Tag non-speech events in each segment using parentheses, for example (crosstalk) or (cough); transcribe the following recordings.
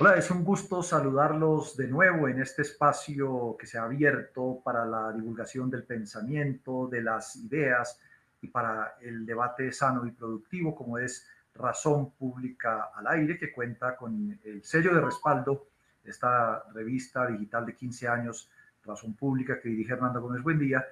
Hola, es un gusto saludarlos de nuevo en este espacio que se ha abierto para la divulgación del pensamiento, de las ideas y para el debate sano y productivo, como es Razón Pública al Aire, que cuenta con el sello de respaldo de esta revista digital de 15 años, Razón Pública, que dirige Hernando Gómez Buendía,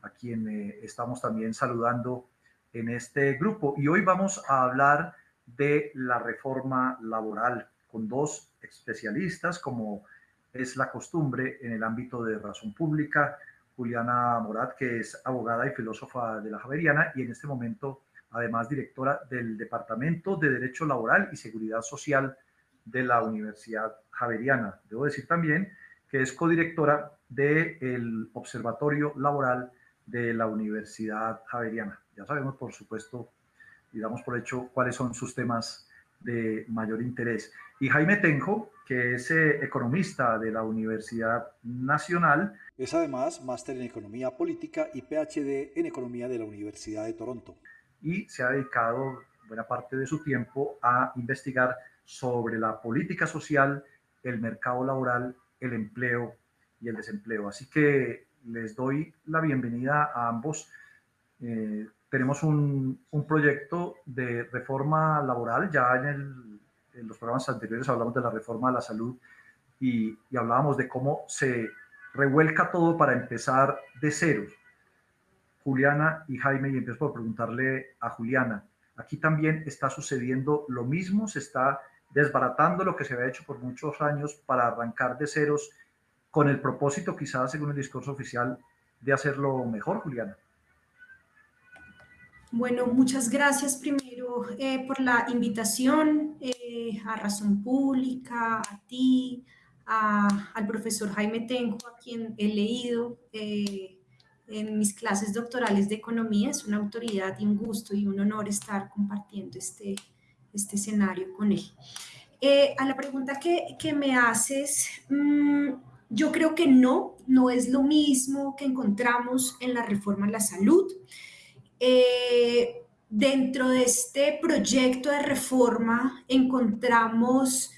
a quien eh, estamos también saludando en este grupo. Y hoy vamos a hablar de la reforma laboral con dos especialistas, como es la costumbre en el ámbito de razón pública, Juliana Morat, que es abogada y filósofa de la Javeriana y en este momento además directora del Departamento de Derecho Laboral y Seguridad Social de la Universidad Javeriana. Debo decir también que es codirectora del Observatorio Laboral de la Universidad Javeriana. Ya sabemos, por supuesto, y damos por hecho cuáles son sus temas de mayor interés. Y Jaime Tenjo, que es eh, economista de la Universidad Nacional. Es además máster en Economía Política y PhD en Economía de la Universidad de Toronto. Y se ha dedicado buena parte de su tiempo a investigar sobre la política social, el mercado laboral, el empleo y el desempleo. Así que les doy la bienvenida a ambos. Eh, tenemos un, un, proyecto de reforma laboral. Ya en, en, los programas anteriores hablamos de la reforma de la salud y, y, hablábamos de cómo se revuelca todo para empezar de cero. Juliana y Jaime, y empiezo por preguntarle a Juliana, aquí también está sucediendo lo mismo, se está desbaratando lo que se había hecho por muchos años para arrancar de ceros con el propósito, quizás según el discurso oficial, de hacerlo mejor, Juliana. Bueno, muchas gracias primero eh, por la invitación eh, a Razón Pública, a ti, a, al profesor Jaime Tenjo, a quien he leído eh, en mis clases doctorales de economía. Es una autoridad y un gusto y un honor estar compartiendo este, este escenario con él. Eh, a la pregunta que, que me haces, mmm, yo creo que no, no es lo mismo que encontramos en la reforma a la salud. Eh, dentro de este proyecto de reforma encontramos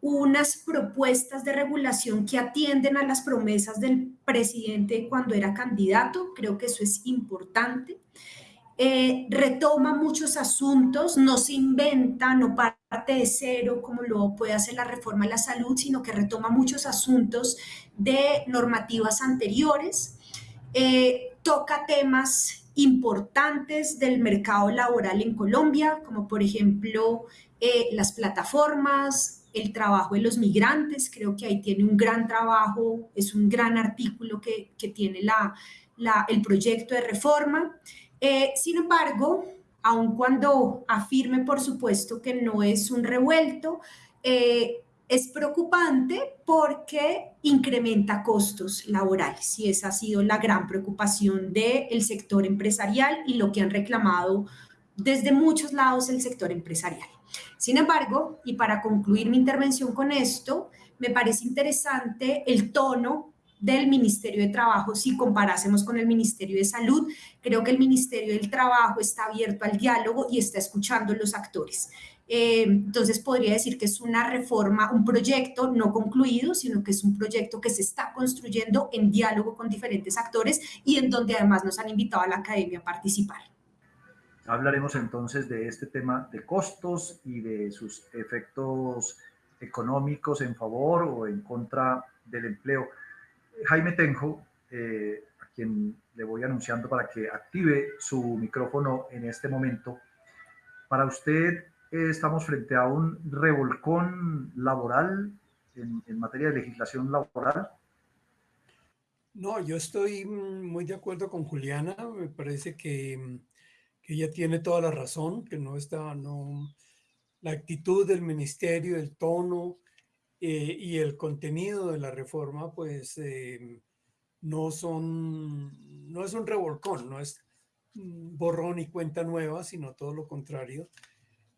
unas propuestas de regulación que atienden a las promesas del presidente cuando era candidato, creo que eso es importante. Eh, retoma muchos asuntos, no se inventa, no parte de cero como lo puede hacer la reforma de la salud, sino que retoma muchos asuntos de normativas anteriores, eh, toca temas importantes del mercado laboral en Colombia, como por ejemplo eh, las plataformas, el trabajo de los migrantes, creo que ahí tiene un gran trabajo, es un gran artículo que, que tiene la, la, el proyecto de reforma. Eh, sin embargo, aun cuando afirme, por supuesto, que no es un revuelto, eh, es preocupante porque incrementa costos laborales y esa ha sido la gran preocupación del sector empresarial y lo que han reclamado desde muchos lados el sector empresarial. Sin embargo, y para concluir mi intervención con esto, me parece interesante el tono del Ministerio de Trabajo si comparásemos con el Ministerio de Salud. Creo que el Ministerio del Trabajo está abierto al diálogo y está escuchando a los actores. Eh, entonces podría decir que es una reforma, un proyecto no concluido, sino que es un proyecto que se está construyendo en diálogo con diferentes actores y en donde además nos han invitado a la academia a participar. Hablaremos entonces de este tema de costos y de sus efectos económicos en favor o en contra del empleo. Jaime Tenjo, eh, a quien le voy anunciando para que active su micrófono en este momento. Para usted, estamos frente a un revolcón laboral en, en, materia de legislación laboral? No, yo estoy muy de acuerdo con Juliana. Me parece que, que ella tiene toda la razón, que no está, no, la actitud del ministerio, el tono eh, y el contenido de la reforma, pues eh, no son, no es un revolcón, no es borrón y cuenta nueva, sino todo lo contrario.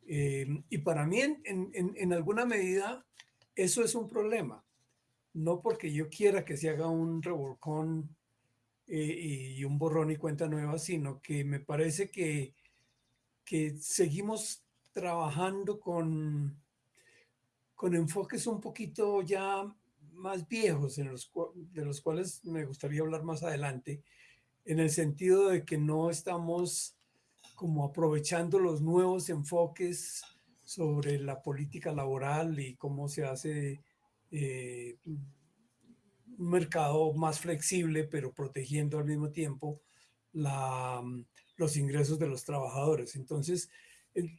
Eh, y para mí, en, en, en, alguna medida, eso es un problema. No porque yo quiera que se haga un revolcón eh, y un borrón y cuenta nueva, sino que me parece que, que seguimos trabajando con, con enfoques un poquito ya más viejos, de los cuales me gustaría hablar más adelante, en el sentido de que no estamos como aprovechando los nuevos enfoques sobre la política laboral y cómo se hace eh, un mercado más flexible, pero protegiendo al mismo tiempo la, los ingresos de los trabajadores. Entonces,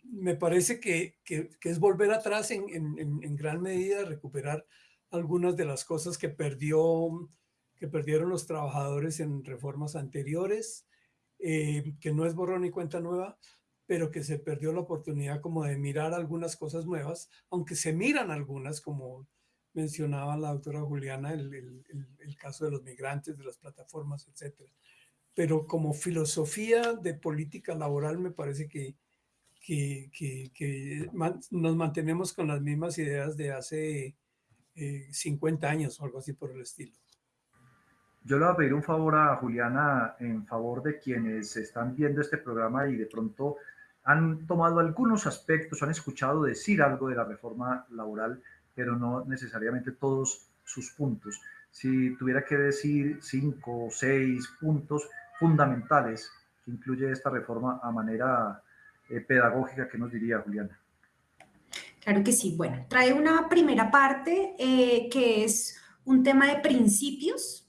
me parece que, es volver atrás en, en, gran medida, recuperar algunas de las cosas que, perdió, que perdieron los trabajadores en reformas anteriores, eh, que no es borrón ni cuenta nueva, pero que se perdió la oportunidad como de mirar algunas cosas nuevas, aunque se miran algunas, como mencionaba la doctora Juliana, el, caso de los migrantes, de las plataformas, etcétera. Pero como filosofía de política laboral me parece que, que, nos mantenemos con las mismas ideas de hace 50 eh, años o algo así por el estilo. Yo le voy a pedir un favor a Juliana en favor de quienes están viendo este programa y de pronto han tomado algunos aspectos, han escuchado decir algo de la reforma laboral, pero no necesariamente todos sus puntos. Si tuviera que decir cinco o seis puntos fundamentales que incluye esta reforma a manera eh, pedagógica, ¿qué nos diría Juliana? Claro que sí. Bueno, trae una primera parte eh, que es un tema de principios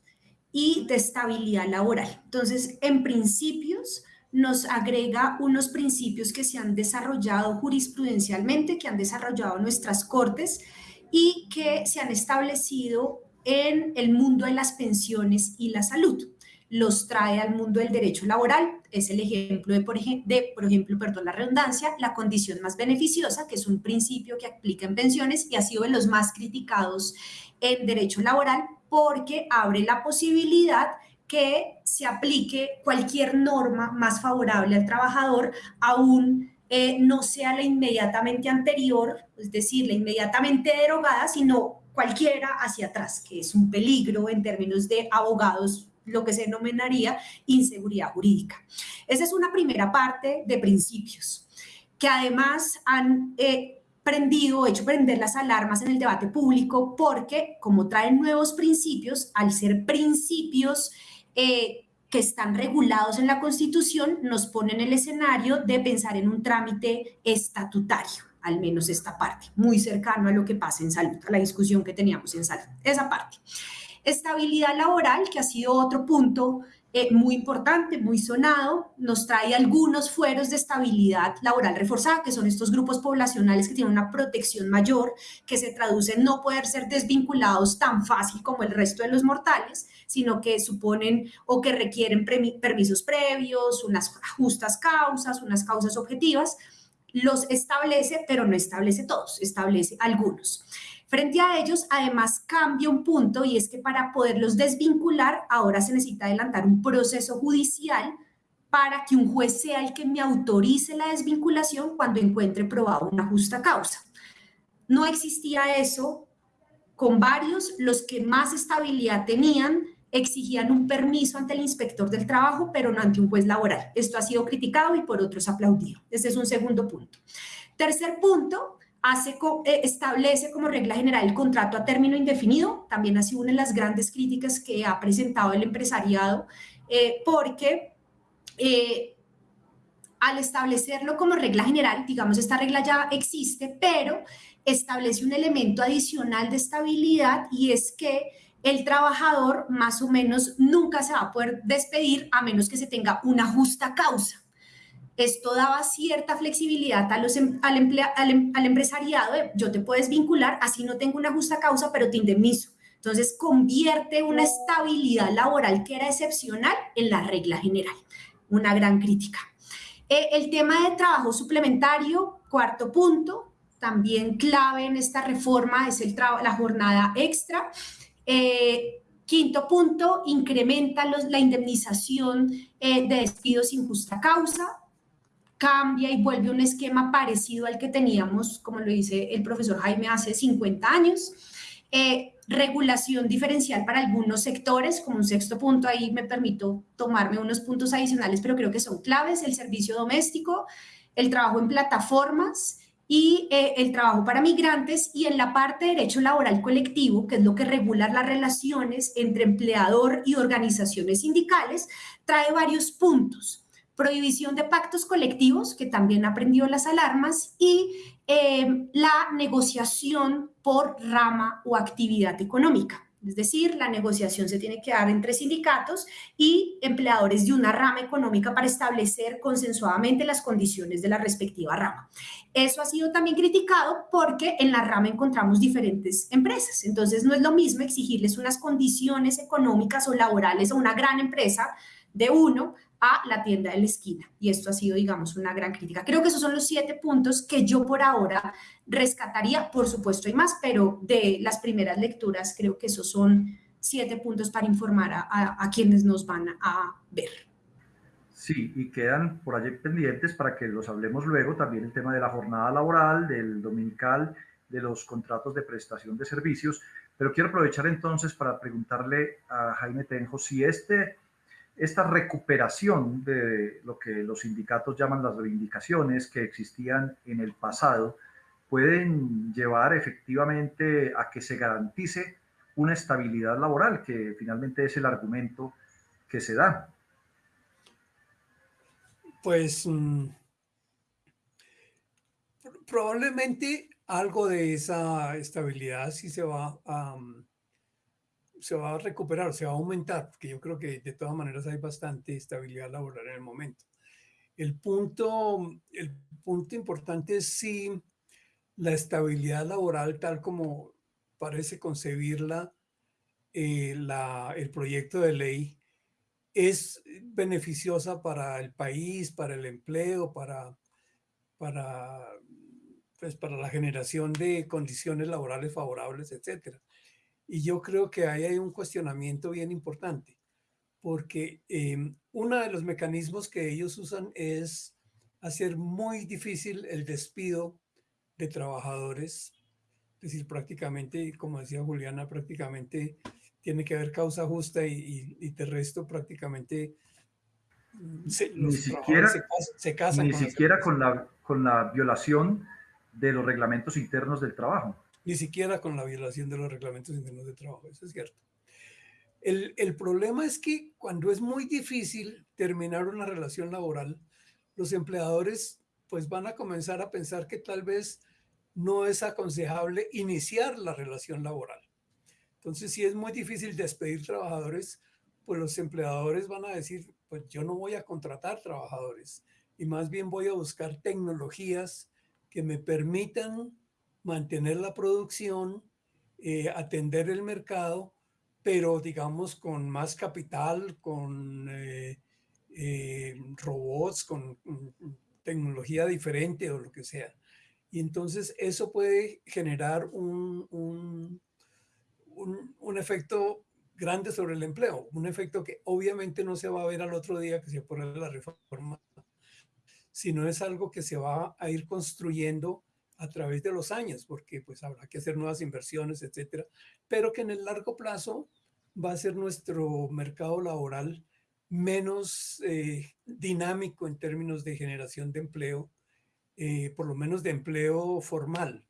y de estabilidad laboral. Entonces, en principios nos agrega unos principios que se han desarrollado jurisprudencialmente, que han desarrollado nuestras cortes y que se han establecido en el mundo de las pensiones y la salud los trae al mundo del derecho laboral. Es el ejemplo de, por, ejemplo, perdón, la redundancia, la condición más beneficiosa, que es un principio que aplica en pensiones y ha sido de los más criticados en derecho laboral porque abre la posibilidad que se aplique cualquier norma más favorable al trabajador, aún eh, no sea la inmediatamente anterior, es decir, la inmediatamente derogada, sino cualquiera hacia atrás, que es un peligro en términos de abogados lo que se denominaría inseguridad jurídica. Esa es una primera parte de principios que además han eh, prendido, hecho prender las alarmas en el debate público porque como traen nuevos principios, al ser principios eh, que están regulados en la Constitución, nos ponen el escenario de pensar en un trámite estatutario al menos esta parte, muy cercano a lo que pasa en salud, a la discusión que teníamos en salud, esa parte. Estabilidad laboral, que ha sido otro punto eh, muy importante, muy sonado, nos trae algunos fueros de estabilidad laboral reforzada, que son estos grupos poblacionales que tienen una protección mayor, que se traduce en no poder ser desvinculados tan fácil como el resto de los mortales, sino que suponen o que requieren permisos previos, unas justas causas, unas causas objetivas. Los establece, pero no establece todos, establece algunos. Frente a ellos, además, cambia un punto y es que para poderlos desvincular, ahora se necesita adelantar un proceso judicial para que un juez sea el que me autorice la desvinculación cuando encuentre probado una justa causa. No existía eso con varios, los que más estabilidad tenían exigían un permiso ante el inspector del trabajo, pero no ante un juez laboral. Esto ha sido criticado y por otros aplaudido. Este es un segundo punto. Tercer punto, eh, establece como regla general el contrato a término indefinido, también ha sido una de las grandes críticas que ha presentado el empresariado, eh, porque eh, al establecerlo como regla general, digamos, esta regla ya existe, pero establece un elemento adicional de estabilidad y es que el trabajador más o menos nunca se va a poder despedir a menos que se tenga una justa causa. Esto daba cierta flexibilidad a los, em, al, em, al, empresariado, yo te puedes vincular, así no tengo una justa causa, pero te indemnizo. Entonces convierte una estabilidad laboral que era excepcional en la regla general. Una gran crítica. Eh, el tema de trabajo suplementario, cuarto punto, también clave en esta reforma es el la jornada extra. Eh, quinto punto, incrementa los, la indemnización eh, de despidos sin justa causa cambia y vuelve un esquema parecido al que teníamos, como lo dice el profesor Jaime, hace 50 años. Eh, regulación diferencial para algunos sectores, como un sexto punto, ahí me permito tomarme unos puntos adicionales, pero creo que son claves, el servicio doméstico, el trabajo en plataformas y eh, el trabajo para migrantes y en la parte de derecho laboral colectivo, que es lo que regula las relaciones entre empleador y organizaciones sindicales, trae varios puntos. Prohibición de pactos colectivos, que también aprendió las alarmas, y eh, la negociación por rama o actividad económica. Es decir, la negociación se tiene que dar entre sindicatos y empleadores de una rama económica para establecer consensuadamente las condiciones de la respectiva rama. Eso ha sido también criticado porque en la rama encontramos diferentes empresas. Entonces, no es lo mismo exigirles unas condiciones económicas o laborales a una gran empresa de uno a la tienda de la esquina. Y esto ha sido, digamos, una gran crítica. Creo que esos son los siete puntos que yo por ahora rescataría. Por supuesto hay más, pero de las primeras lecturas creo que esos son siete puntos para informar a, quienes nos van a ver. Sí, y quedan por allí pendientes para que los hablemos luego también el tema de la jornada laboral, del dominical, de los contratos de prestación de servicios. Pero quiero aprovechar entonces para preguntarle a Jaime Tenjo si este esta recuperación de lo que los sindicatos llaman las reivindicaciones que existían en el pasado pueden llevar efectivamente a que se garantice una estabilidad laboral, que finalmente es el argumento que se da. Pues mm, probablemente algo de esa estabilidad sí se va a, mm, se va a recuperar, se va a aumentar, porque yo creo que de todas maneras hay bastante estabilidad laboral en el momento. El punto, el punto importante es si la estabilidad laboral, tal como parece concebirla eh, la, el proyecto de ley, es beneficiosa para el país, para el empleo, para, para, pues para la generación de condiciones laborales favorables, etcétera. Y yo creo que ahí hay un cuestionamiento bien importante, porque em, uno de los mecanismos que ellos usan es hacer muy difícil el despido de trabajadores. Es decir, prácticamente, como decía Juliana, prácticamente tiene que haber causa justa y, y, de resto prácticamente mm, se, ni siquiera, se, casan, ni con siquiera con la, con la violación de los reglamentos internos del trabajo ni siquiera con la violación de los reglamentos internos de trabajo, eso es cierto. El, el, problema es que cuando es muy difícil terminar una relación laboral, los empleadores pues van a comenzar a pensar que tal vez no es aconsejable iniciar la relación laboral. Entonces, si es muy difícil despedir trabajadores, pues los empleadores van a decir, pues yo no voy a contratar trabajadores y más bien voy a buscar tecnologías que me permitan mantener la producción, eh, atender el mercado, pero digamos con más capital, con eh, eh, robots, con tecnología diferente o lo que sea. Y entonces eso puede generar un, un, un, efecto grande sobre el empleo, un efecto que obviamente no se va a ver al otro día que se pone la reforma, sino es algo que se va a ir construyendo a través de los años, porque pues habrá que hacer nuevas inversiones, etcétera, pero que en el largo plazo va a ser nuestro mercado laboral menos eh, dinámico en términos de generación de empleo, eh, por lo menos de empleo formal.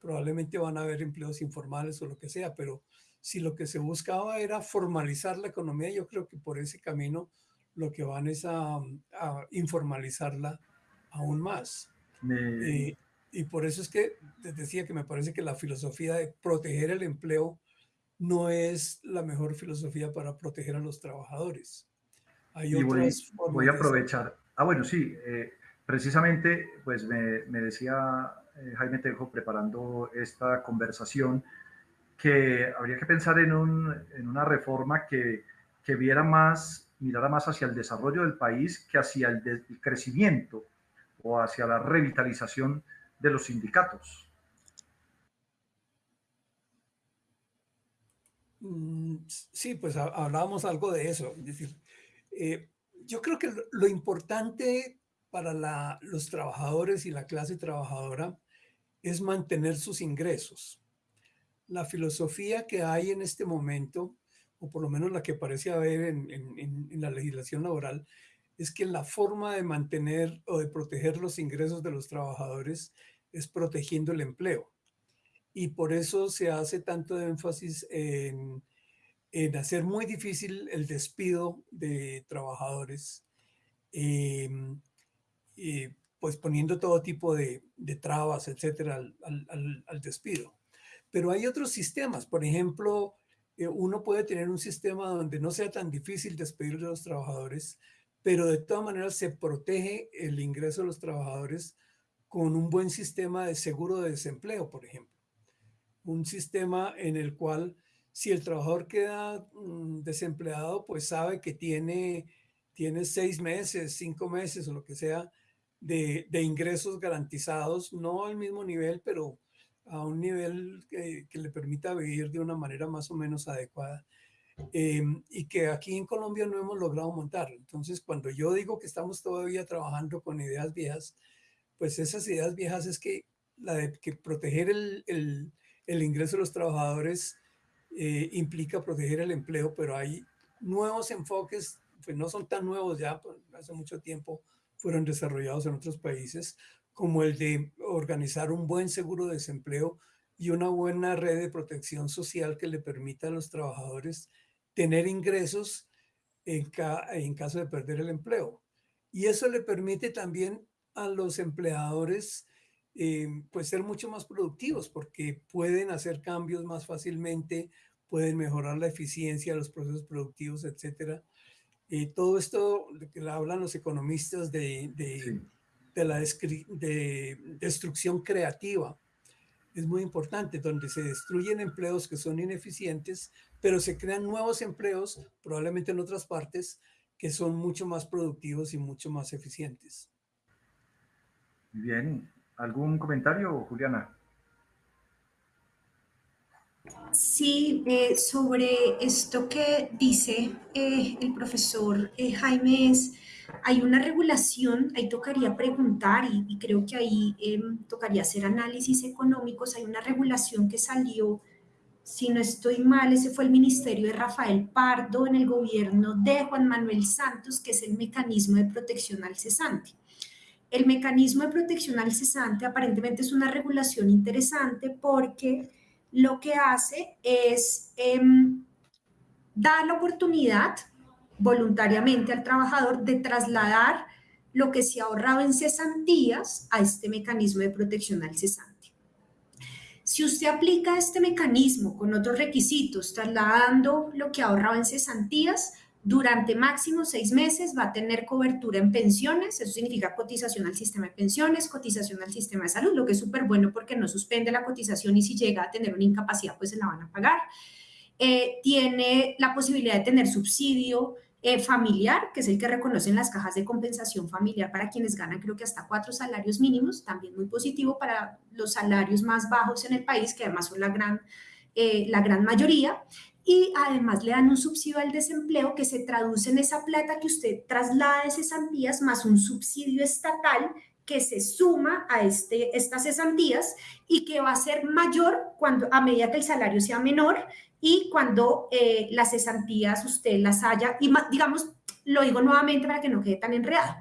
Probablemente van a haber empleos informales o lo que sea, pero si lo que se buscaba era formalizar la economía, yo creo que por ese camino lo que van es a, informalizarla aún más. Eh, y por eso es que les decía que me parece que la filosofía de proteger el empleo no es la mejor filosofía para proteger a los trabajadores. Hay otras voy, voy a aprovechar. Ah, bueno, sí, eh, precisamente, pues me, me decía eh, Jaime Tejo preparando esta conversación que habría que pensar en, un, en una reforma que, que, viera más, mirara más hacia el desarrollo del país que hacia el, el crecimiento o hacia la revitalización de los sindicatos. Mm, sí, pues hablábamos algo de eso. Es decir, eh, yo creo que lo, importante para los trabajadores y la clase trabajadora es mantener sus ingresos. La filosofía que hay en este momento, o por lo menos la que parece haber en, en la legislación laboral, es que la forma de mantener o de proteger los ingresos de los trabajadores es protegiendo el empleo. Y por eso se hace tanto énfasis en, hacer muy difícil el despido de trabajadores, em, pues poniendo todo tipo de, trabas, etcétera, al, despido. Pero hay otros sistemas, por ejemplo, eh, uno puede tener un sistema donde no sea tan difícil despedir a los trabajadores, pero de todas maneras se protege el ingreso de los trabajadores con un buen sistema de seguro de desempleo, por ejemplo. Un sistema en el cual si el trabajador queda mm, desempleado, pues sabe que tiene, tiene seis meses, cinco meses o lo que sea de, ingresos garantizados, no al mismo nivel, pero a un nivel que, le permita vivir de una manera más o menos adecuada. Em, y que aquí en Colombia no hemos logrado montar. Entonces, cuando yo digo que estamos todavía trabajando con ideas viejas, pues esas ideas viejas es que la de que proteger el, el, el ingreso de los trabajadores eh, implica proteger el empleo, pero hay nuevos enfoques, pues no son tan nuevos ya, pues, hace mucho tiempo fueron desarrollados en otros países, como el de organizar un buen seguro de desempleo y una buena red de protección social que le permita a los trabajadores tener ingresos en, en caso de perder el empleo. Y eso le permite también a los empleadores eh, pues ser mucho más productivos porque pueden hacer cambios más fácilmente, pueden mejorar la eficiencia de los procesos productivos, etcétera. Eh, todo esto que hablan los economistas de, de, de la de destrucción creativa es muy importante, donde se destruyen empleos que son ineficientes, pero se crean nuevos empleos, probablemente en otras partes, que son mucho más productivos y mucho más eficientes. Bien, ¿algún comentario, Juliana? Sí, eh, sobre esto que dice eh, el profesor eh, Jaime, hay una regulación, ahí tocaría preguntar y, creo que ahí em, tocaría hacer análisis económicos, hay una regulación que salió, si no estoy mal, ese fue el ministerio de Rafael Pardo en el gobierno de Juan Manuel Santos, que es el mecanismo de protección al cesante. El mecanismo de protección al cesante aparentemente es una regulación interesante porque lo que hace es em, dar la oportunidad voluntariamente al trabajador de trasladar lo que se ha ahorrado en cesantías a este mecanismo de protección al cesante. Si usted aplica este mecanismo con otros requisitos, trasladando lo que ha ahorrado en cesantías, durante máximo seis meses va a tener cobertura en pensiones, eso significa cotización al sistema de pensiones, cotización al sistema de salud, lo que es súper bueno porque no suspende la cotización y si llega a tener una incapacidad pues se la van a pagar. Eh, tiene la posibilidad de tener subsidio eh, familiar, que es el que reconocen las cajas de compensación familiar para quienes ganan creo que hasta cuatro salarios mínimos, también muy positivo para los salarios más bajos en el país, que además son la gran, eh, la gran mayoría. Y además le dan un subsidio al desempleo que se traduce en esa plata que usted traslada de cesantías más un subsidio estatal que se suma a este, estas cesantías y que va a ser mayor cuando, a medida que el salario sea menor y cuando eh, las cesantías usted las haya, y digamos, lo digo nuevamente para que no quede tan enredado,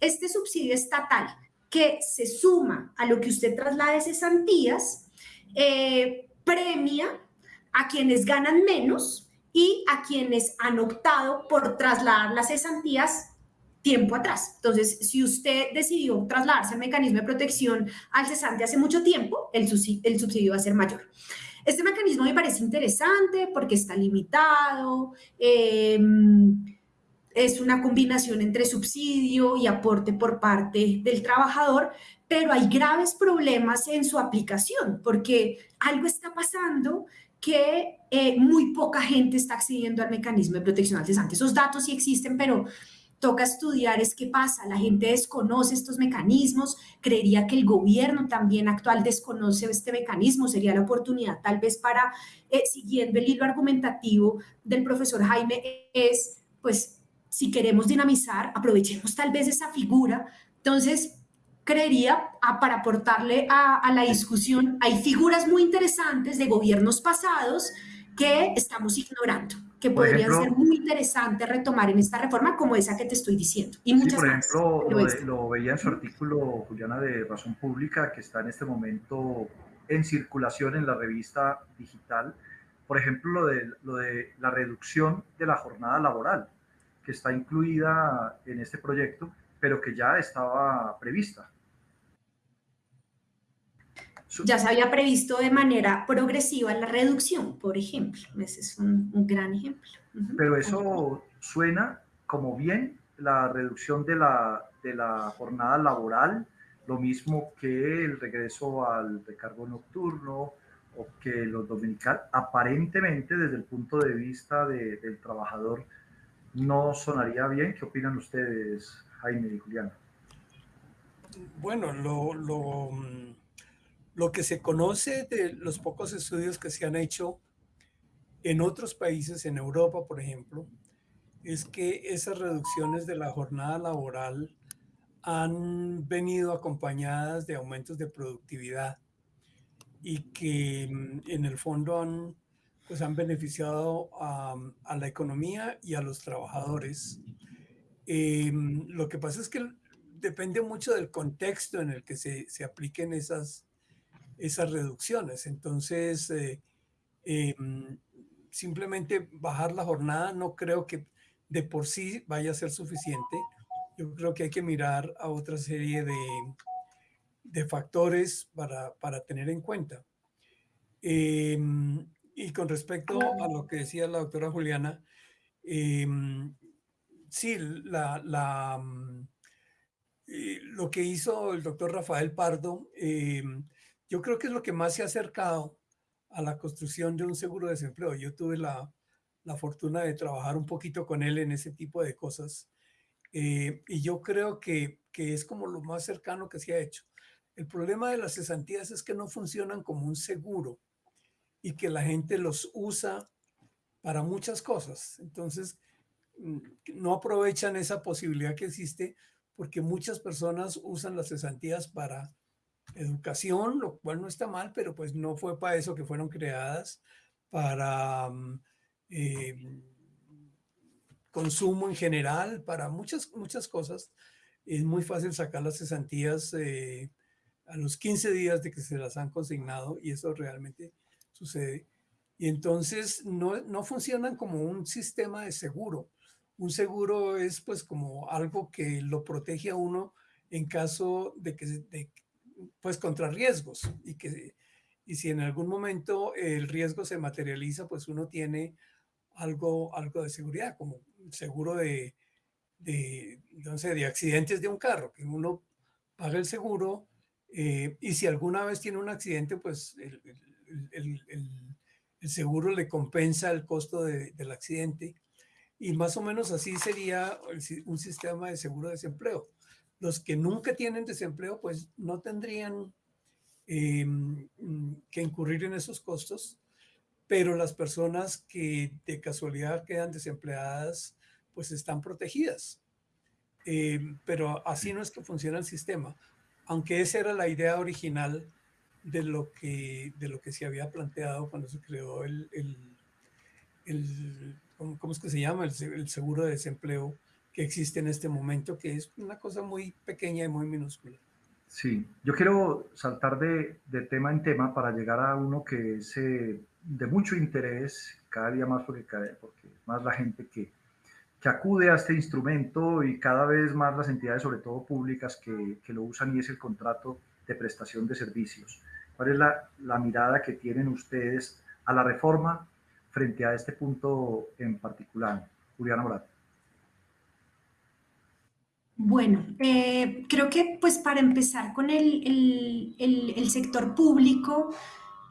este subsidio estatal que se suma a lo que usted traslada de cesantías, eh, premia a quienes ganan menos y a quienes han optado por trasladar las cesantías tiempo atrás. Entonces, si usted decidió trasladarse al mecanismo de protección al cesante hace mucho tiempo, el subsidio, el subsidio va a ser mayor. Este mecanismo me parece interesante porque está limitado, em, es una combinación entre subsidio y aporte por parte del trabajador, pero hay graves problemas en su aplicación porque algo está pasando que eh, muy poca gente está accediendo al mecanismo de protección al cesante. Esos datos sí existen, pero toca estudiar es qué pasa. La gente desconoce estos mecanismos, creería que el gobierno también actual desconoce este mecanismo. Sería la oportunidad tal vez para, eh, siguiendo el hilo argumentativo del profesor Jaime, es pues si queremos dinamizar, aprovechemos tal vez esa figura. Entonces, creería, ah, para aportarle a, la discusión, hay figuras muy interesantes de gobiernos pasados que estamos ignorando. Que podrían ser muy interesantes retomar en esta reforma como esa que te estoy diciendo. Y muchas sí, por ejemplo, lo, veía en su artículo, Juliana, de Razón Pública, que está en este momento en circulación en la revista digital. Por ejemplo, lo de, lo de la reducción de la jornada laboral, que está incluida en este proyecto, pero que ya estaba prevista ya se había previsto de manera progresiva la reducción, por ejemplo. Ese es un, gran ejemplo. Pero eso suena como bien la reducción de la, de la jornada laboral, lo mismo que el regreso al recargo nocturno o que los dominical, aparentemente desde el punto de vista del trabajador, no sonaría bien. ¿Qué opinan ustedes, Jaime y Julián? Bueno, lo, lo lo que se conoce de los pocos estudios que se han hecho en otros países, en Europa, por ejemplo, es que esas reducciones de la jornada laboral han venido acompañadas de aumentos de productividad y que mm, en el fondo han, pues han beneficiado a, la economía y a los trabajadores. Em, lo que pasa es que depende mucho del contexto en el que se, se apliquen esas, esas reducciones. Entonces, eh, em, simplemente bajar la jornada no creo que de por sí vaya a ser suficiente. Yo creo que hay que mirar a otra serie de, de factores para, para, tener en cuenta. Em, y con respecto a lo que decía la doctora Juliana, em, sí, la, la, mm, eh, lo que hizo el doctor Rafael Pardo yo creo que es lo que más se ha acercado a la construcción de un seguro de desempleo. Yo tuve la, fortuna de trabajar un poquito con él en ese tipo de cosas. Eh, y yo creo que, que, es como lo más cercano que se ha hecho. El problema de las cesantías es que no funcionan como un seguro y que la gente los usa para muchas cosas. Entonces, mm, no aprovechan esa posibilidad que existe porque muchas personas usan las cesantías para educación, lo cual no está mal, pero pues no fue para eso que fueron creadas, para mm, eh, consumo en general, para muchas, muchas cosas. Es muy fácil sacar las cesantías eh, a los 15 días de que se las han consignado y eso realmente sucede. Y entonces no, no funcionan como un sistema de seguro. Un seguro es pues como algo que lo protege a uno en caso de que, pues contra riesgos y que y si en algún momento el riesgo se materializa, pues uno tiene algo, algo de seguridad, como seguro de, de, de accidentes de un carro, que uno paga el seguro eh, y si alguna vez tiene un accidente, pues el, el, el, seguro le compensa el costo de, del accidente. Y más o menos así sería un sistema de seguro de desempleo los que nunca tienen desempleo, pues no tendrían em, que incurrir en esos costos, pero las personas que de casualidad quedan desempleadas, pues están protegidas. Em, pero así no es que funciona el sistema, aunque esa era la idea original de lo que, de lo que se había planteado cuando se creó el, el, ¿cómo, es que se llama? el seguro de desempleo que existe en este momento, que es una cosa muy pequeña y muy minúscula. Sí, yo quiero saltar de, tema en tema para llegar a uno que es eh, de mucho interés cada día más porque, porque más la gente que, acude a este instrumento y cada vez más las entidades, sobre todo públicas, que, lo usan y es el contrato de prestación de servicios. ¿Cuál es la, la, mirada que tienen ustedes a la reforma frente a este punto en particular? Juliana Morat. Bueno, eh, creo que pues para empezar con el, sector público,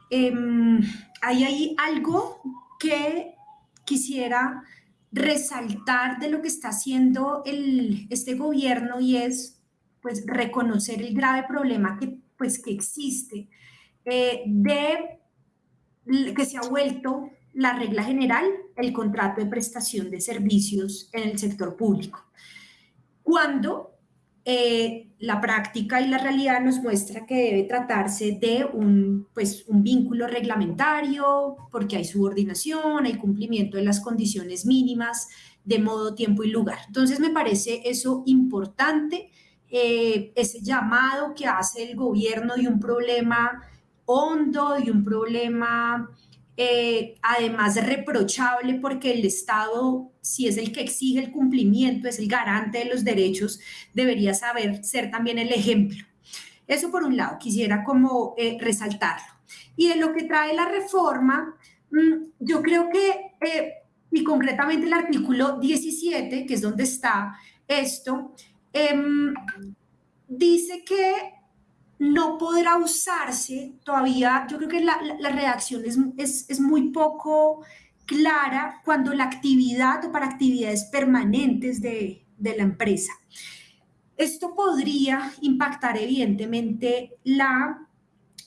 em, hay ahí algo que quisiera resaltar de lo que está haciendo este gobierno y es pues reconocer el grave problema que pues que existe eh, de que se ha vuelto la regla general el contrato de prestación de servicios en el sector público cuando eh, la práctica y la realidad nos muestra que debe tratarse de un, pues, un vínculo reglamentario, porque hay subordinación, hay cumplimiento de las condiciones mínimas de modo, tiempo y lugar. Entonces me parece eso importante, eh, ese llamado que hace el gobierno de un problema hondo, de un problema eh, además reprochable porque el Estado, si es el que exige el cumplimiento, es el garante de los derechos, debería saber ser también el ejemplo. Eso por un lado, quisiera como eh, resaltarlo. Y de lo que trae la reforma, mm, yo creo que, eh, y concretamente el artículo 17, que es donde está esto, em, dice que no podrá usarse todavía, yo creo que la, redacción es, muy poco clara cuando la actividad o para actividades permanentes de, la empresa. Esto podría impactar evidentemente la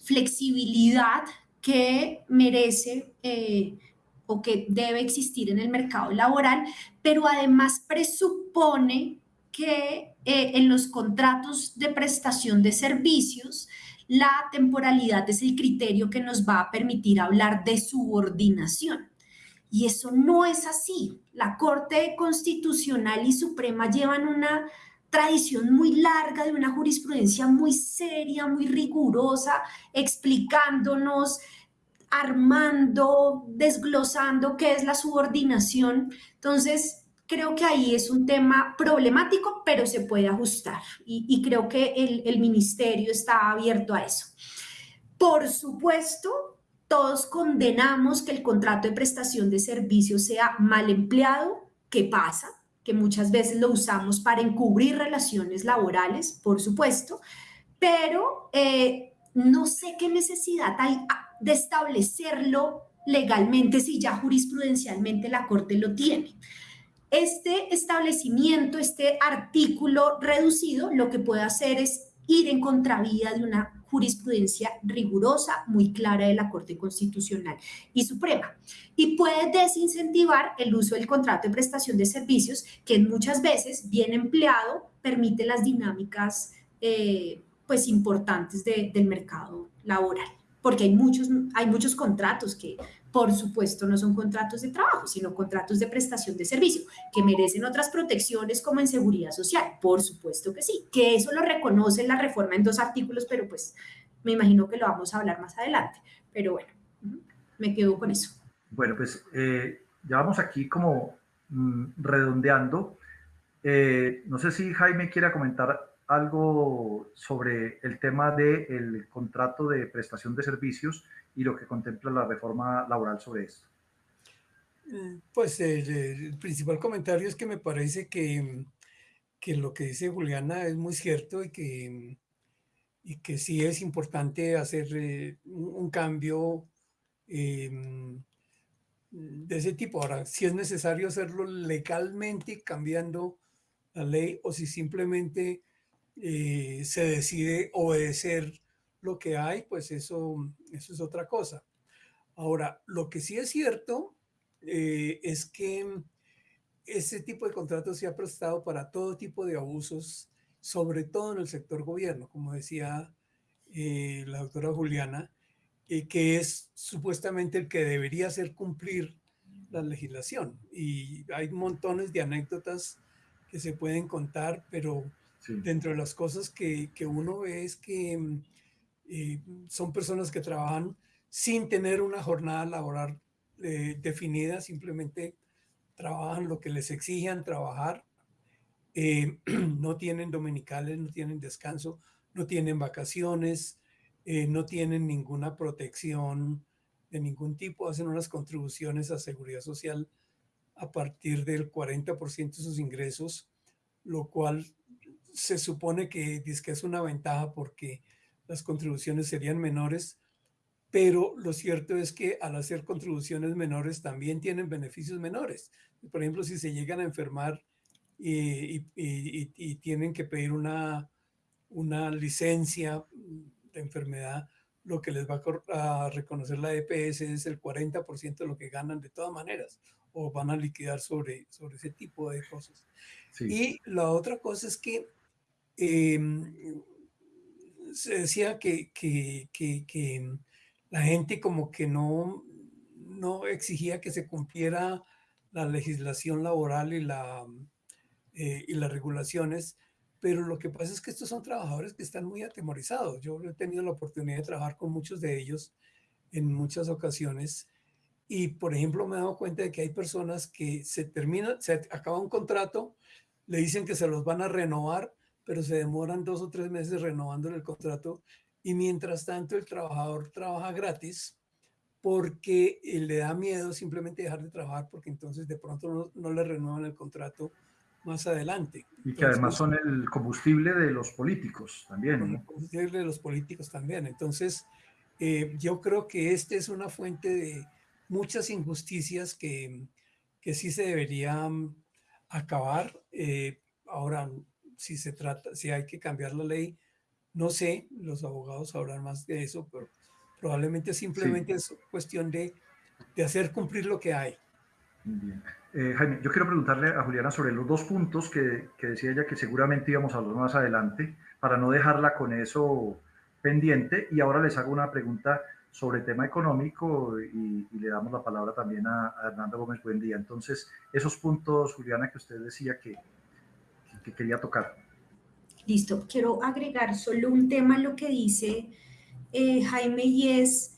flexibilidad que merece eh, o que debe existir en el mercado laboral, pero además presupone que eh, en los contratos de prestación de servicios, la temporalidad es el criterio que nos va a permitir hablar de subordinación. Y eso no es así. La Corte Constitucional y Suprema llevan una tradición muy larga de una jurisprudencia muy seria, muy rigurosa, explicándonos, armando, desglosando qué es la subordinación. Entonces, creo que ahí es un tema problemático, pero se puede ajustar y, creo que el, ministerio está abierto a eso. Por supuesto, todos condenamos que el contrato de prestación de servicios sea mal empleado, que pasa, que muchas veces lo usamos para encubrir relaciones laborales, por supuesto, pero eh, no sé qué necesidad hay de establecerlo legalmente si ya jurisprudencialmente la Corte lo tiene. Este establecimiento, este artículo reducido, lo que puede hacer es ir en contravía de una jurisprudencia rigurosa, muy clara de la Corte Constitucional y Suprema. Y puede desincentivar el uso del contrato de prestación de servicios, que muchas veces, bien empleado, permite las dinámicas eh, pues importantes del mercado laboral. Porque hay muchos, hay muchos contratos que por supuesto, no son contratos de trabajo, sino contratos de prestación de servicio, que merecen otras protecciones como en seguridad social. Por supuesto que sí, que eso lo reconoce la reforma en dos artículos, pero pues me imagino que lo vamos a hablar más adelante. Pero bueno, me quedo con eso. Bueno, pues eh, ya vamos aquí como mm, redondeando. Eh, no sé si Jaime quiera comentar algo sobre el tema del contrato de prestación de servicios y lo que contempla la reforma laboral sobre esto. Mm, pues el, principal comentario es que me parece que, que, lo que dice Juliana es muy cierto y que, y que sí es importante hacer eh, un, cambio em, de ese tipo. Ahora, si es necesario hacerlo legalmente cambiando la ley o si simplemente eh, se decide obedecer lo que hay, pues eso, eso es otra cosa. Ahora, lo que sí es cierto eh, es que ese tipo de contratos se ha prestado para todo tipo de abusos, sobre todo en el sector gobierno, como decía eh, la doctora Juliana, eh, que es supuestamente el que debería hacer cumplir la legislación. Y hay montones de anécdotas que se pueden contar, pero dentro de las cosas que, que uno ve es que son personas que trabajan sin tener una jornada laboral eh, definida, simplemente trabajan lo que les exijan trabajar, eh, (clears throat) no tienen dominicales, no tienen descanso, no tienen vacaciones, eh, no tienen ninguna protección de ningún tipo, hacen unas contribuciones a seguridad social a partir del 40% de sus ingresos, lo cual se supone que es una ventaja porque las contribuciones serían menores, pero lo cierto es que al hacer contribuciones menores también tienen beneficios menores. Por ejemplo, si se llegan a enfermar y, tienen que pedir una, una licencia de enfermedad, lo que les va a reconocer la EPS es el 40% de lo que ganan de todas maneras o van a liquidar sobre, sobre ese tipo de cosas. Y la otra cosa es que em, se decía que, que, que, la gente como que no, no exigía que se cumpliera la legislación laboral y, la, eh, y las regulaciones, pero lo que pasa es que estos son trabajadores que están muy atemorizados. Yo he tenido la oportunidad de trabajar con muchos de ellos en muchas ocasiones y, por ejemplo, me he dado cuenta de que hay personas que se termina, se acaba un contrato, le dicen que se los van a renovar, pero se demoran dos o tres meses renovando el contrato y mientras tanto el trabajador trabaja gratis porque le da miedo simplemente dejar de trabajar porque entonces de pronto no le renuevan el contrato más adelante. Y que además son el combustible de los políticos también. El combustible de los políticos también. Entonces, eh, yo creo que este es una fuente de muchas injusticias que, que sí se deberían acabar. Eh, ahora, si se trata, si hay que cambiar la ley, no sé, los abogados sabrán más de eso, pero probablemente simplemente es cuestión de, de hacer cumplir lo que hay. Bien. Eh, Jaime, yo quiero preguntarle a Juliana sobre los dos puntos que, que, decía ella que seguramente íbamos a hablar más adelante, para no dejarla con eso pendiente. Y ahora les hago una pregunta sobre el tema económico y, le damos la palabra también a, Hernando Gómez Buen día. Entonces, esos puntos, Juliana, que usted decía que, que quería tocar. Listo, quiero agregar solo un tema a lo que dice eh, Jaime y es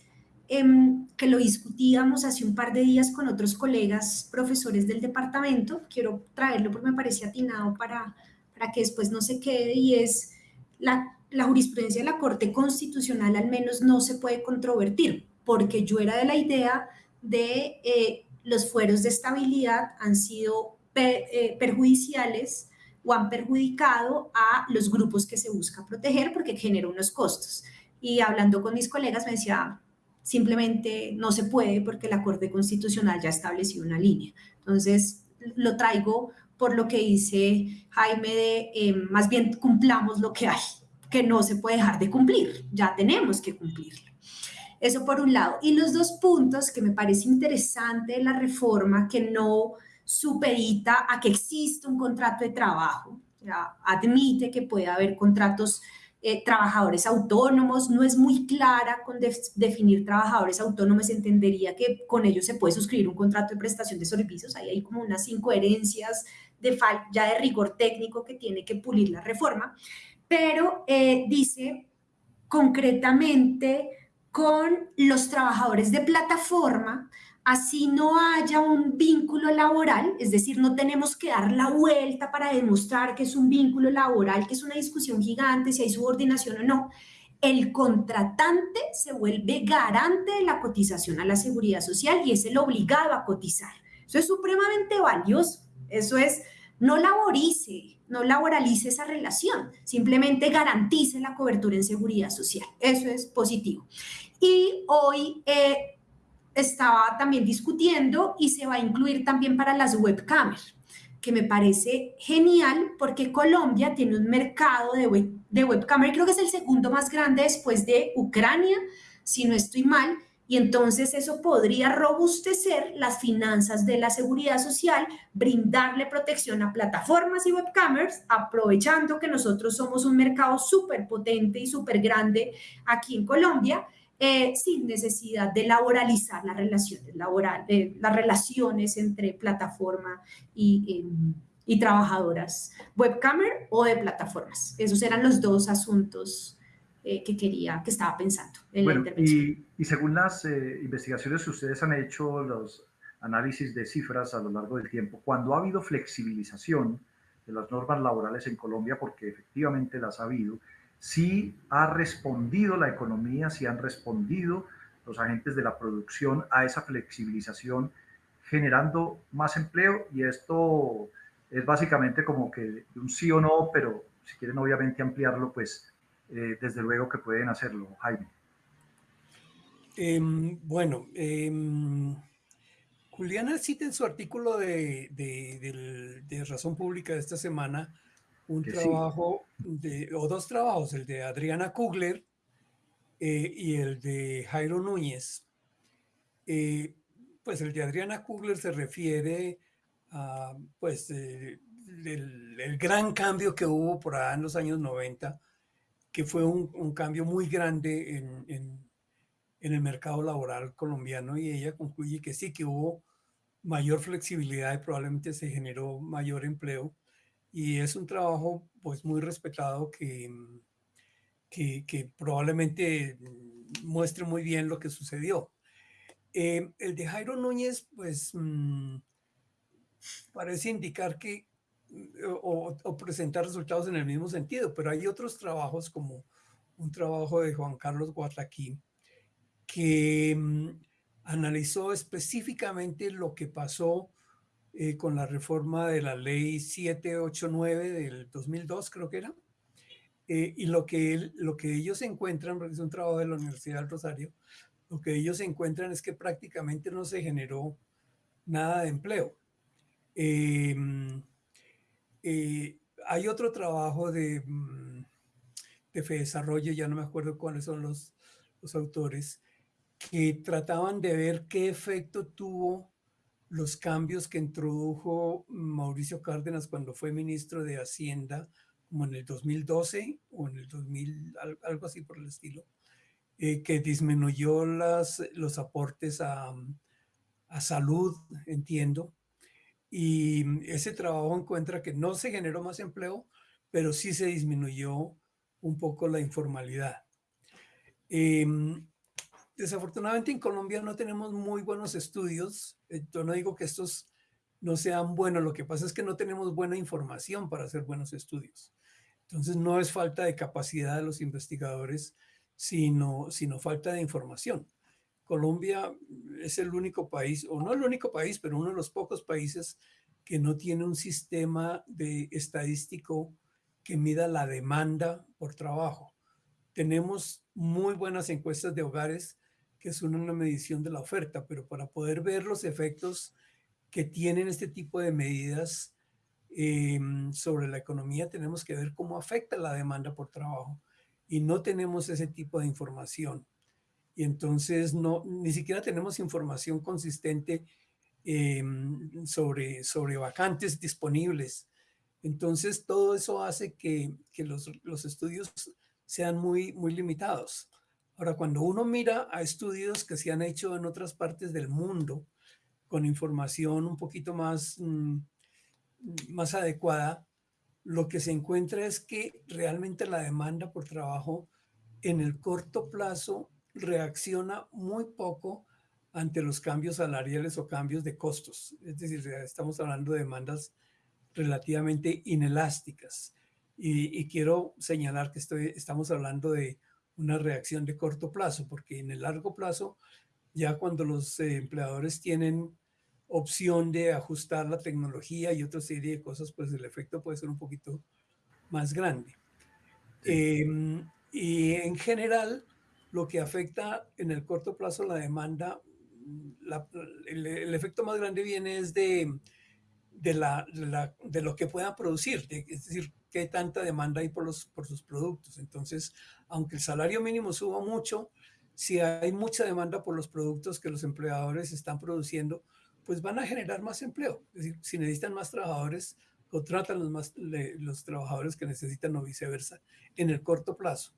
Em, que lo discutíamos hace un par de días con otros colegas profesores del departamento. Quiero traerlo porque me parece atinado para, para que después no se quede y es la, la jurisprudencia de la Corte Constitucional al menos no se puede controvertir, porque yo era de la idea de eh, los fueros de estabilidad han sido eh, perjudiciales o han perjudicado a los grupos que se busca proteger porque genera unos costos. Y hablando con mis colegas me decía, simplemente no se puede porque la Corte Constitucional ya estableció una línea. Entonces, lo traigo por lo que dice Jaime de eh, más bien cumplamos lo que hay, que no se puede dejar de cumplir, ya tenemos que cumplirlo. Eso por un lado. Y los dos puntos que me parece interesante de la reforma, que no supedita a que exista un contrato de trabajo, admite que puede haber contratos eh, trabajadores autónomos, no es muy clara con definir trabajadores autónomos, entendería que con ellos se puede suscribir un contrato de prestación de servicios, ahí hay como unas incoherencias de ya de rigor técnico que tiene que pulir la reforma, pero eh, dice concretamente con los trabajadores de plataforma, así no haya un vínculo laboral, es decir, no tenemos que dar la vuelta para demostrar que es un vínculo laboral, que es una discusión gigante si hay subordinación o no, el contratante se vuelve garante de la cotización a la seguridad social y es el obligado a cotizar. Eso es supremamente valioso. Eso es, no laborice, no laboralice esa relación, simplemente garantice la cobertura en seguridad social. Eso es positivo. Y hoy eh, estaba también discutiendo y se va a incluir también para las webcams, que me parece genial porque Colombia tiene un mercado de, web, de webcam, creo que es el segundo más grande después de Ucrania, si no estoy mal, y entonces eso podría robustecer las finanzas de la seguridad social, brindarle protección a plataformas y webcamers, aprovechando que nosotros somos un mercado súper potente y súper grande aquí en Colombia eh, sin necesidad de laboralizar las relaciones laborales, de las relaciones entre plataforma y, em, y trabajadoras webcamer o de plataformas. Esos eran los dos asuntos eh, que quería, que estaba pensando en la intervención. Y, según las eh, investigaciones que ustedes han hecho, los análisis de cifras a lo largo del tiempo, cuando ha habido flexibilización de las normas laborales en Colombia, porque efectivamente las ha habido, si ha respondido la economía, si han respondido los agentes de la producción a esa flexibilización, generando más empleo y esto es básicamente como que un sí o no, pero si quieren obviamente ampliarlo, pues eh, desde luego que pueden hacerlo, Jaime. Em, bueno, em, Juliana cita en su artículo de, de, Razón Pública de esta semana un trabajo de, o dos trabajos, el de Adriana Kugler eh, y el de Jairo Núñez. Eh, pues el de Adriana Kugler se refiere a pues, el, gran cambio que hubo por allá en los años 90, que fue un, cambio muy grande en, en, el mercado laboral colombiano y ella concluye que sí, que hubo mayor flexibilidad y probablemente se generó mayor empleo y es un trabajo pues muy respetado que, que, probablemente muestre muy bien lo que sucedió. Eh, el de Jairo Núñez pues mm, parece indicar que o, presentar resultados en el mismo sentido, pero hay otros trabajos como un trabajo de Juan Carlos Guataquín que mm, analizó específicamente lo que pasó eh, con la reforma de la ley 789 del 2002, creo que era, eh, y lo que, lo que ellos encuentran, porque es un trabajo de la Universidad del Rosario, lo que ellos encuentran es que prácticamente no se generó nada de empleo. Eh, eh, hay otro trabajo de, mm, de Desarrollo, ya no me acuerdo cuáles son los, los autores, que trataban de ver qué efecto tuvo los cambios que introdujo Mauricio Cárdenas cuando fue ministro de Hacienda, como en el 2012 o en el 2000, algo así por el estilo, eh, que disminuyó las, los aportes a, a salud, entiendo, y mm, ese trabajo encuentra que no se generó más empleo, pero sí se disminuyó un poco la informalidad. Em, desafortunadamente en Colombia no tenemos muy buenos estudios. Yo no digo que estos no sean buenos, lo que pasa es que no tenemos buena información para hacer buenos estudios. Entonces no es falta de capacidad de los investigadores, sino, sino falta de información. Colombia es el único país, o no el único país, pero uno de los pocos países que no tiene un sistema de estadístico que mida la demanda por trabajo. Tenemos muy buenas encuestas de hogares que son una medición de la oferta, pero para poder ver los efectos que tienen este tipo de medidas em, sobre la economía, tenemos que ver cómo afecta la demanda por trabajo. Y no tenemos ese tipo de información y entonces no, ni siquiera tenemos información consistente em, sobre, sobre vacantes disponibles. Entonces todo eso hace que, que los, los, estudios sean muy, muy limitados. Ahora, cuando uno mira a estudios que se han hecho en otras partes del mundo con información un poquito más, mm, más adecuada, lo que se encuentra es que realmente la demanda por trabajo en el corto plazo reacciona muy poco ante los cambios salariales o cambios de costos. Es decir, estamos hablando de demandas relativamente inelásticas. Y, quiero señalar que estoy, estamos hablando de una reacción de corto plazo, porque en el largo plazo, ya cuando los eh, empleadores tienen opción de ajustar la tecnología y otra serie de cosas, pues el efecto puede ser un poquito más grande. Em, y en general, lo que afecta en el corto plazo la demanda, el, efecto más grande viene es de, de, la, de, lo que puedan producir, es decir, qué tanta demanda hay por, los, por sus productos. Entonces, aunque el salario mínimo suba mucho, si hay mucha demanda por los productos que los empleadores están produciendo, pues van a generar más empleo. Es decir, si necesitan más trabajadores, contratan los, más, los trabajadores que necesitan o viceversa en el corto plazo.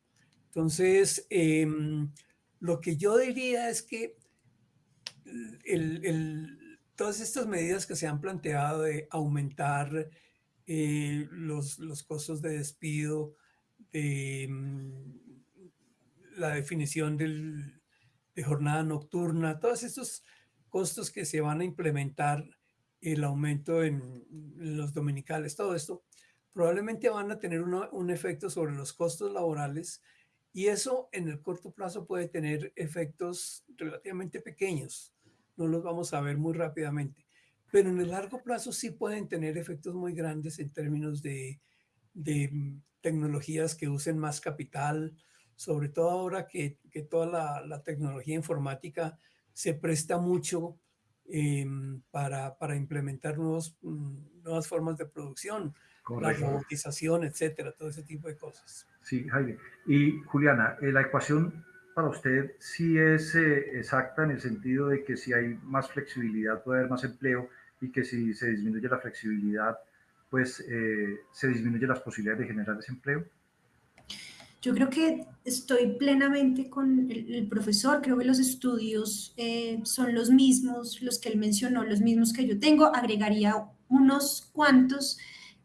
Entonces, em, lo que yo diría es que todas estas medidas que se han planteado de aumentar eh, los, costos de despido, de mm, la definición de jornada nocturna, todos estos costos que se van a implementar, el aumento en, los dominicales, todo esto, probablemente van a tener un efecto sobre los costos laborales y eso en el corto plazo puede tener efectos relativamente pequeños. No los vamos a ver muy rápidamente. Pero en el largo plazo sí pueden tener efectos muy grandes en términos de, de tecnologías que usen más capital, sobre todo ahora que, que toda la, la, tecnología informática se presta mucho em, para, para, implementar nuevos, mm, nuevas formas de producción, la robotización, etcétera, todo ese tipo de cosas. Sí, Jaime. Y Juliana, eh, la ecuación para usted sí es eh, exacta en el sentido de que si hay más flexibilidad puede haber más empleo y que si se disminuye la flexibilidad pues eh, se disminuyen las posibilidades de generar desempleo? Yo creo que estoy plenamente con el, profesor, creo que los estudios eh, son los mismos, los que él mencionó, los mismos que yo tengo, agregaría unos cuantos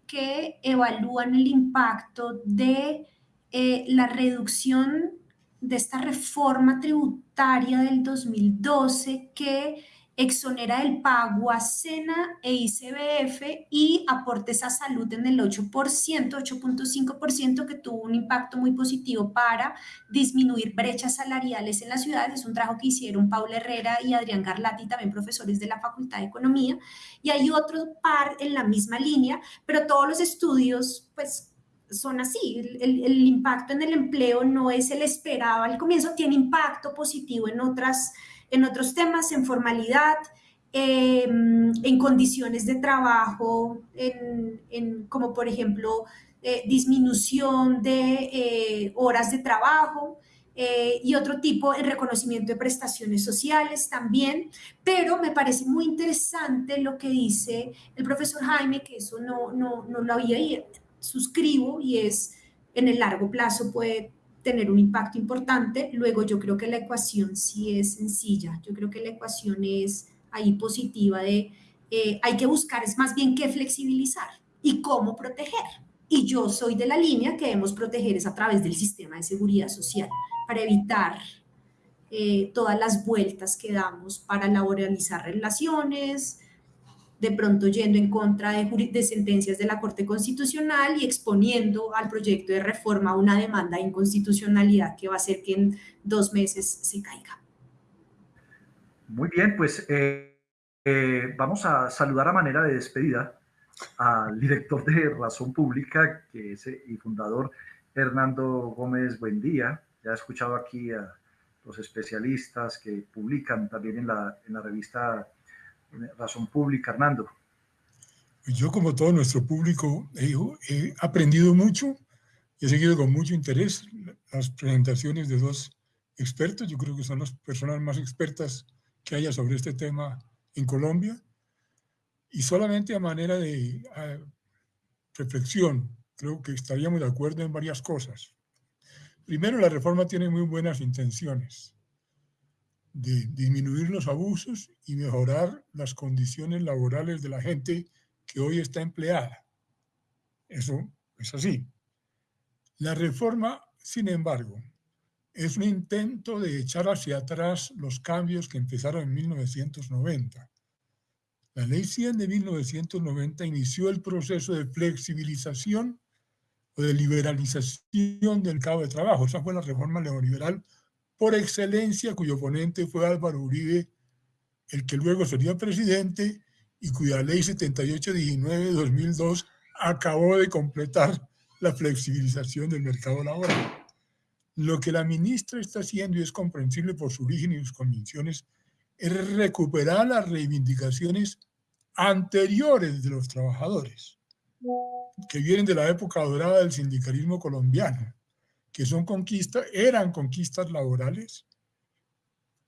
que evalúan el impacto de eh, la reducción de esta reforma tributaria del 2012 que exonera el pago a SENA e ICBF y aportes a salud en el 8%, 8.5%, que tuvo un impacto muy positivo para disminuir brechas salariales en las ciudades. Es un trabajo que hicieron Paula Herrera y Adrián Garlati, también profesores de la Facultad de Economía. Y hay otro par en la misma línea, pero todos los estudios, pues son así. El, impacto en el empleo no es el esperado al comienzo, tiene impacto positivo en otras en otros temas, en formalidad, em, en condiciones de trabajo, en, como por ejemplo eh, disminución de eh, horas de trabajo, eh, y otro tipo en reconocimiento de prestaciones sociales también, pero me parece muy interesante lo que dice el profesor Jaime, que eso no, no, no lo había suscribo y es en el largo plazo puede tener un impacto importante. Luego yo creo que la ecuación sí es sencilla. Yo creo que la ecuación es ahí positiva de eh, hay que buscar es más bien qué flexibilizar y cómo proteger. Y yo soy de la línea que debemos proteger es a través del sistema de seguridad social para evitar eh, todas las vueltas que damos para laboralizar relaciones, de pronto yendo en contra de, sentencias de la Corte Constitucional y exponiendo al proyecto de reforma una demanda de inconstitucionalidad que va a hacer que en dos meses se caiga. Muy bien, pues eh, eh, vamos a saludar a manera de despedida al director de Razón Pública que es, y fundador Hernando Gómez Buendía. Ya he escuchado aquí a los especialistas que publican también en la, en la revista razón pública, Hernando? Yo, como todo nuestro público, he, aprendido mucho y he seguido con mucho interés las presentaciones de dos expertos. Yo creo que son las personas más expertas que haya sobre este tema en Colombia. Y solamente a manera de reflexión, creo que estaríamos de acuerdo en varias cosas. Primero, la reforma tiene muy buenas intenciones de disminuir los abusos y mejorar las condiciones laborales de la gente que hoy está empleada. Eso es así. La reforma, sin embargo, es un intento de echar hacia atrás los cambios que empezaron en 1990. La Ley 100 de 1990 inició el proceso de flexibilización o de liberalización del cabo de trabajo. Esa fue la reforma neoliberal por excelencia, cuyo ponente fue Álvaro Uribe, el que luego sería presidente y cuya ley 7819 de 2002 acabó de completar la flexibilización del mercado laboral. Lo que la ministra está haciendo, y es comprensible por su origen y sus convicciones, es recuperar las reivindicaciones anteriores de los trabajadores, que vienen de la época dorada del sindicalismo colombiano, que son conquistas, eran conquistas laborales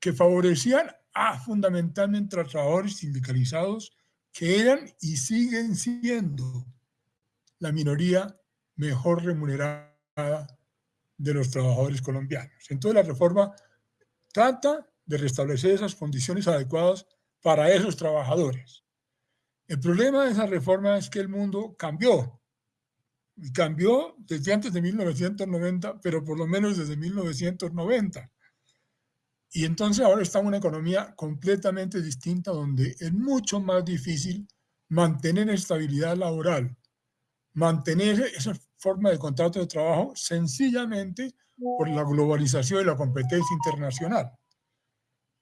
que favorecían a fundamentalmente a trabajadores sindicalizados que eran y siguen siendo la minoría mejor remunerada de los trabajadores colombianos. Entonces la reforma trata de restablecer esas condiciones adecuadas para esos trabajadores. El problema de esa reforma es que el mundo cambió cambió desde antes de 1990, pero por lo menos desde 1990. Y entonces ahora está una economía completamente distinta donde es mucho más difícil mantener estabilidad laboral, mantener esa forma de contrato de trabajo sencillamente por la globalización y la competencia internacional.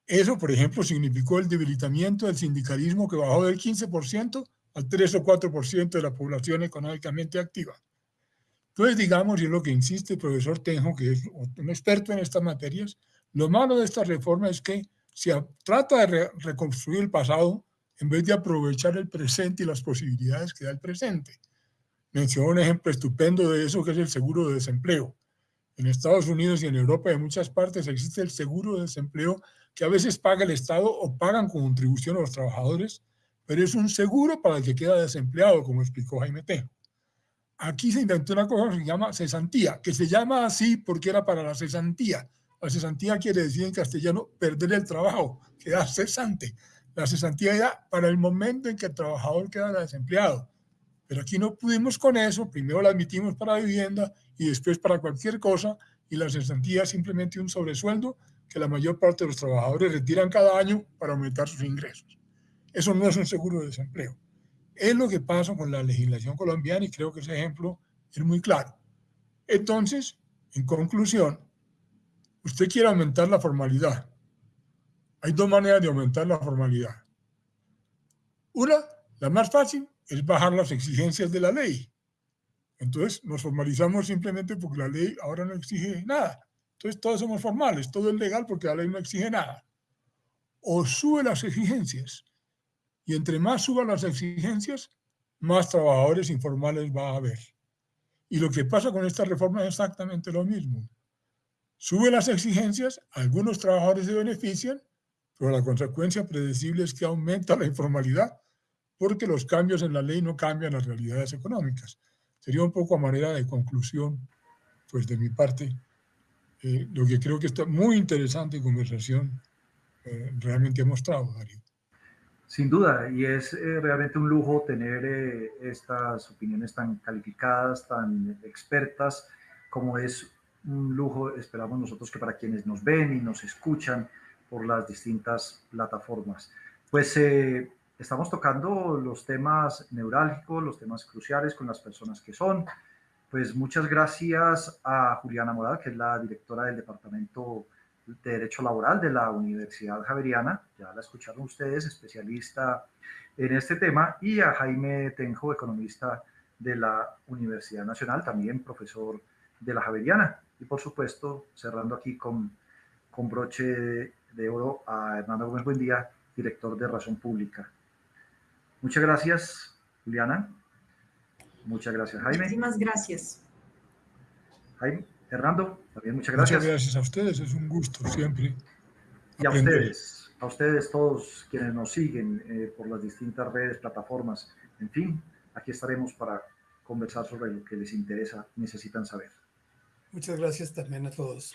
Eso, por ejemplo, significó el debilitamiento del sindicalismo que bajó del 15% al 3 o 4% de la población económicamente activa. Entonces, digamos, y es lo que insiste el profesor Tenjo, que es un experto en estas materias, lo malo de esta reforma es que se trata de reconstruir el pasado en vez de aprovechar el presente y las posibilidades que da el presente. Mencionó un ejemplo estupendo de eso, que es el seguro de desempleo. En Estados Unidos y en Europa y en muchas partes existe el seguro de desempleo que a veces paga el Estado o pagan con contribución a los trabajadores, pero es un seguro para el que queda desempleado, como explicó Jaime Tejo. Aquí se inventó una cosa que se llama cesantía, que se llama así porque era para la cesantía. La cesantía quiere decir en castellano perder el trabajo, quedar cesante. La cesantía era para el momento en que el trabajador queda desempleado. Pero aquí no pudimos con eso, primero la admitimos para vivienda y después para cualquier cosa, y la cesantía es simplemente un sobresueldo que la mayor parte de los trabajadores retiran cada año para aumentar sus ingresos. Eso no es un seguro de desempleo. Es lo que pasa con la legislación colombiana y creo que ese ejemplo es muy claro. Entonces, en conclusión, usted quiere aumentar la formalidad. Hay dos maneras de aumentar la formalidad. Una, la más fácil, es bajar las exigencias de la ley. Entonces nos formalizamos simplemente porque la ley ahora no exige nada. Entonces todos somos formales, todo es legal porque la ley no exige nada. O sube las exigencias. Y entre más suban las exigencias, más trabajadores informales va a haber. Y lo que pasa con esta reforma es exactamente lo mismo. Sube las exigencias, algunos trabajadores se benefician, pero la consecuencia predecible es que aumenta la informalidad porque los cambios en la ley no cambian las realidades económicas. Sería un poco a manera de conclusión, pues de mi parte, eh, lo que creo que está muy interesante conversación eh, realmente ha mostrado, Darío. Sin duda, y es eh, realmente un lujo tener estas opiniones tan calificadas, tan expertas, como es un lujo, esperamos nosotros que para quienes nos ven y nos escuchan por las distintas plataformas. Pues estamos tocando los temas neurálgicos, los temas cruciales con las personas que son. Pues muchas gracias a Juliana Morada, que es la directora del Departamento de Derecho Laboral de la Universidad Javeriana, ya la escucharon ustedes, especialista en este tema, y a Jaime Tenjo, economista de la Universidad Nacional, también profesor de la Javeriana. Y por supuesto, cerrando aquí con, con broche de oro a Hernando Gómez Buendía, director de Razón Pública. Muchas gracias, Juliana. Muchas gracias, Jaime. Muchísimas gracias. Jaime, Hernando, también muchas gracias. Muchas gracias a ustedes, es un gusto siempre. Y a ustedes, a ustedes todos quienes nos siguen eh, por las distintas redes, plataformas, en fin, aquí estaremos para conversar sobre lo que les interesa, necesitan saber. Muchas gracias también a todos.